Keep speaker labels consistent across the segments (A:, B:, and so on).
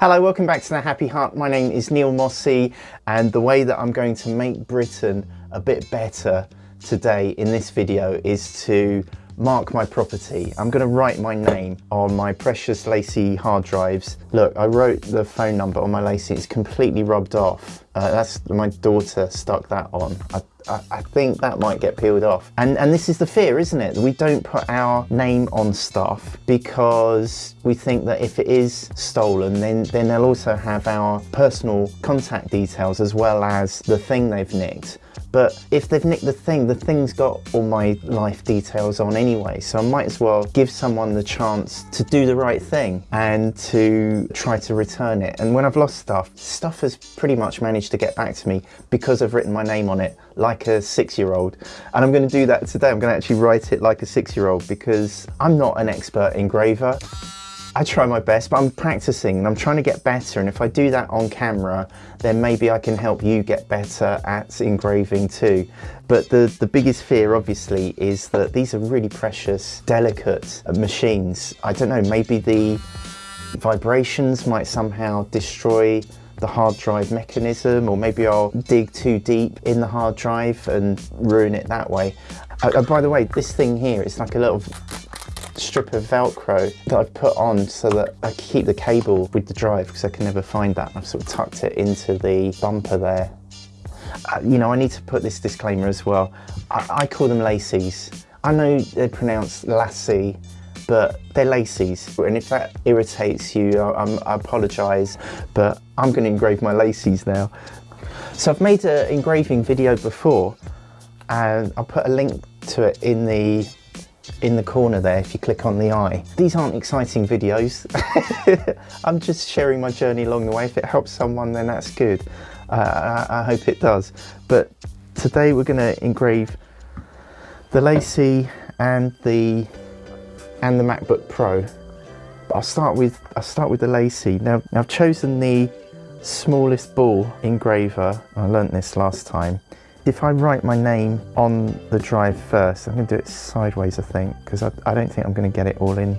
A: Hello, welcome back to The Happy Heart. My name is Neil Mossey and the way that I'm going to make Britain a bit better today in this video is to mark my property. I'm going to write my name on my precious LaCie hard drives. Look, I wrote the phone number on my LaCie. It's completely rubbed off. Uh, that's my daughter stuck that on. I, I, I, think that might get peeled off. And, and this is the fear, isn't it? We don't put our name on stuff because we think that if it is stolen, then, then they'll also have our personal contact details as well as the thing they've nicked. But if they've nicked the thing, the thing's got all my life details on anyway. So I might as well give someone the chance to do the right thing and to try to return it. And when I've lost stuff, stuff has pretty much managed to get back to me because I've written my name on it like a six-year-old. And I'm going to do that today. I'm to actually write it like a six-year-old because I'm not an expert engraver. I try my best, but I'm practicing and I'm trying to get better. And if I do that on camera, then maybe I can help you get better at engraving too. But the, the biggest fear, obviously, is that these are really precious, delicate machines. I don't know, maybe the vibrations might somehow destroy the hard drive mechanism or maybe I'll dig too deep in the hard drive and ruin it that way. Uh, by the way, this thing here is like a little strip of Velcro that I've put on so that I keep the cable with the drive because I can never find that. I've sort of tucked it into the bumper there. Uh, you know, I need to put this disclaimer as well. I, I call them laces. I know they're pronounced Lassie, but they're laces. And if that irritates you, I, I apologise, but I'm going to engrave my laces now. So I've made an engraving video before and I'll put a link to it in the in the corner there if you click on the eye. These aren't exciting videos. I'm just sharing my journey along the way. If it helps someone then that's good. Uh, I, I, hope it does. But today we're going to engrave the LaCie and the and the MacBook Pro. But I'll start with I'll start with the LaCie. Now, now I've chosen the smallest ball engraver. I learnt this last time if I write my name on the drive first, I'm going to do it sideways, I think, because I, I, don't think I'm going to get it all in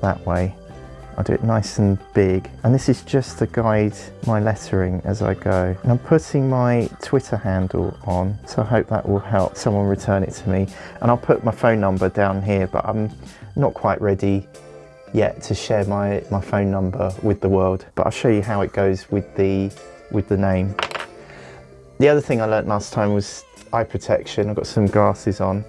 A: that way. I'll do it nice and big. And this is just to guide my lettering as I go. And I'm putting my Twitter handle on, so I hope that will help someone return it to me. And I'll put my phone number down here, but I'm not quite ready yet to share my, my phone number with the world. But I'll show you how it goes with the, with the name. The other thing I learnt last time was eye protection. I've got some glasses on.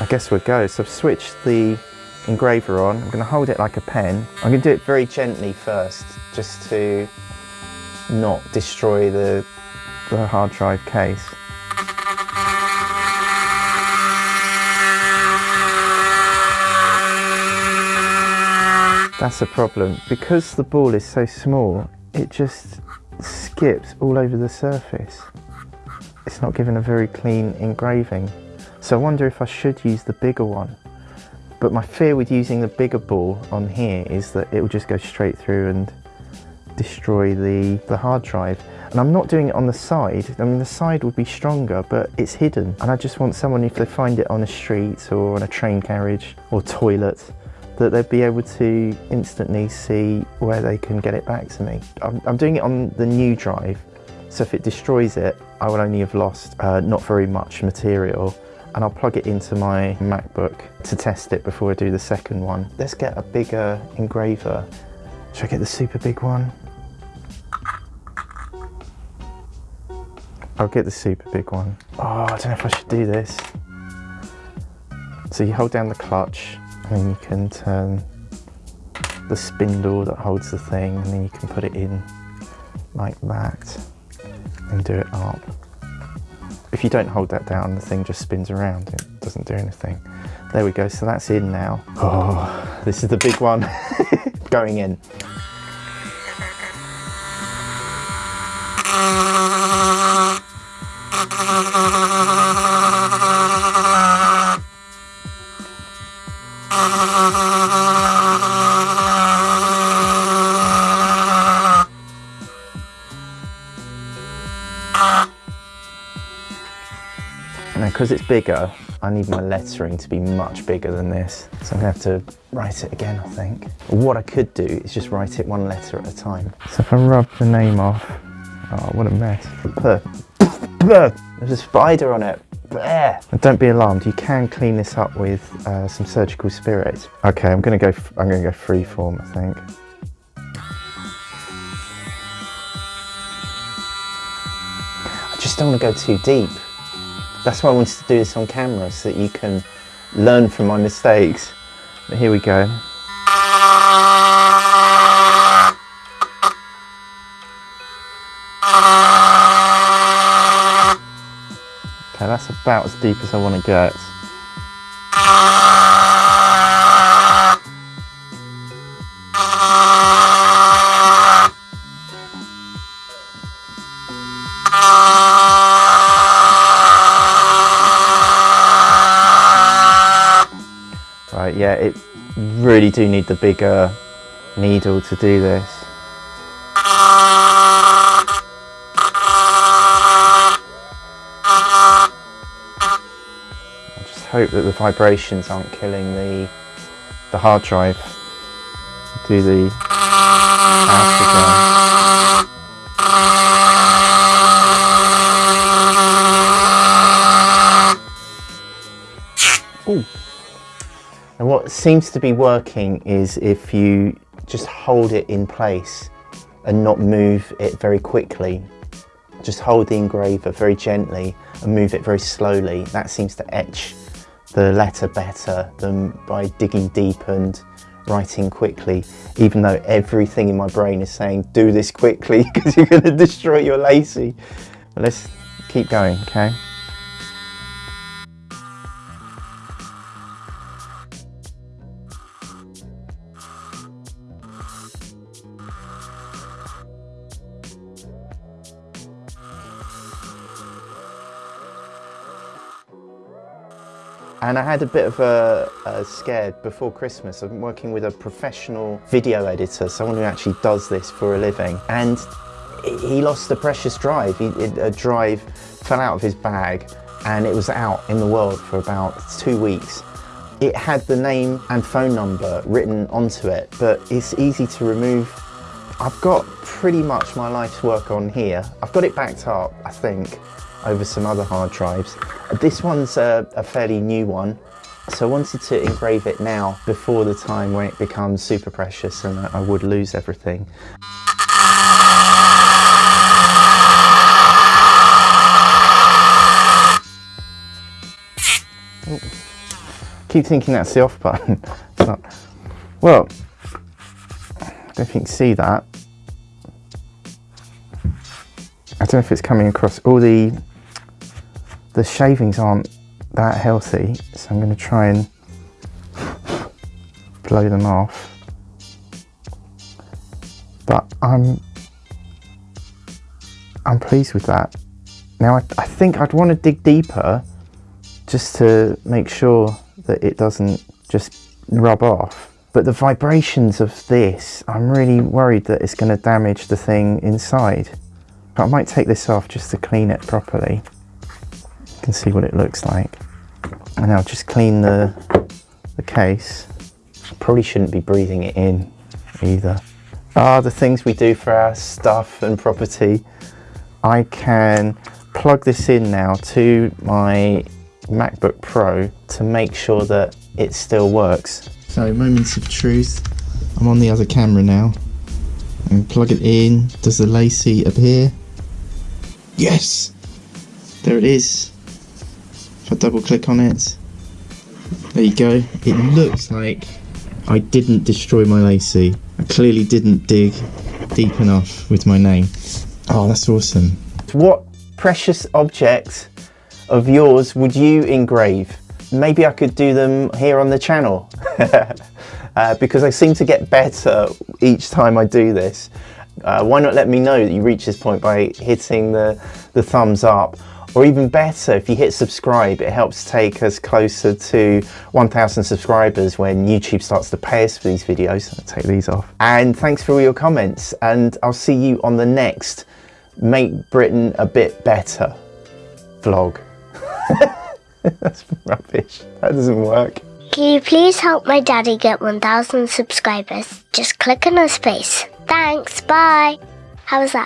A: I guess we'll go. So I've switched the engraver on. I'm going to hold it like a pen. I'm going to do it very gently first, just to not destroy the, the hard drive case. That's a problem. Because the ball is so small, it just skips all over the surface. It's not giving a very clean engraving. So I wonder if I should use the bigger one. But my fear with using the bigger ball on here is that it will just go straight through and destroy the, the hard drive. And I'm not doing it on the side. I mean, the side would be stronger, but it's hidden. And I just want someone, if they find it on a street or on a train carriage or toilet, that they'd be able to instantly see where they can get it back to me. I'm, I'm doing it on the new drive, so if it destroys it, I will only have lost uh, not very much material and I'll plug it into my MacBook to test it before I do the second one. Let's get a bigger engraver. Should I get the super big one? I'll get the super big one. Oh, I don't know if I should do this. So you hold down the clutch and you can turn the spindle that holds the thing and then you can put it in like that and do it up. If you don't hold that down, the thing just spins around. It doesn't do anything. There we go, so that's in now. Oh, this is the big one going in. Because it's bigger, I need my lettering to be much bigger than this. So I'm gonna have to write it again, I think. What I could do is just write it one letter at a time. So if I rub the name off, oh, what a mess. There's a spider on it. And don't be alarmed, you can clean this up with uh, some surgical spirit. Okay, I'm gonna go. I'm gonna go free form, I think. I just don't want to go too deep. That's why I wanted to do this on camera, so that you can learn from my mistakes. But here we go. That's about as deep as I want to get. Right, yeah, it really do need the bigger needle to do this. Hope that the vibrations aren't killing the the hard drive. Do the Ooh. And what seems to be working is if you just hold it in place and not move it very quickly. Just hold the engraver very gently and move it very slowly. That seems to etch the letter better than by digging deep and writing quickly, even though everything in my brain is saying, do this quickly because you're going to destroy your LaCie. But let's keep going, okay? And I had a bit of a, a scare before Christmas. I'm working with a professional video editor, someone who actually does this for a living. And he lost a precious drive. He, a drive fell out of his bag and it was out in the world for about two weeks. It had the name and phone number written onto it, but it's easy to remove. I've got pretty much my life's work on here. I've got it backed up, I think, over some other hard drives. This one's a, a fairly new one, so I wanted to engrave it now before the time when it becomes super precious and I would lose everything. Keep thinking that's the off button. well, I don't think you can see that. I don't know if it's coming across. All the the shavings aren't that healthy, so I'm going to try and blow them off. But I'm I'm pleased with that. Now I, I think I'd want to dig deeper just to make sure that it doesn't just rub off. But the vibrations of this, I'm really worried that it's going to damage the thing inside. I might take this off just to clean it properly. Can see what it looks like. And I'll just clean the, the case. Probably shouldn't be breathing it in either. Ah, the things we do for our stuff and property. I can plug this in now to my MacBook Pro to make sure that it still works. So moments of truth. I'm on the other camera now. And plug it in. Does the LaCie appear? Yes! There it is. I double click on it, there you go. It looks like I didn't destroy my LaCie. I clearly didn't dig deep enough with my name. Oh, that's awesome. What precious objects of yours would you engrave? Maybe I could do them here on the channel uh, because I seem to get better each time I do this. Uh, why not let me know that you reach this point by hitting the, the thumbs up or even better, if you hit subscribe, it helps take us closer to 1,000 subscribers when YouTube starts to pay us for these videos. I'll take these off. And thanks for all your comments. And I'll see you on the next Make Britain a Bit Better vlog. That's rubbish. That doesn't work.
B: Can you please help my daddy get 1,000 subscribers? Just click on his face. Thanks, bye. How was that?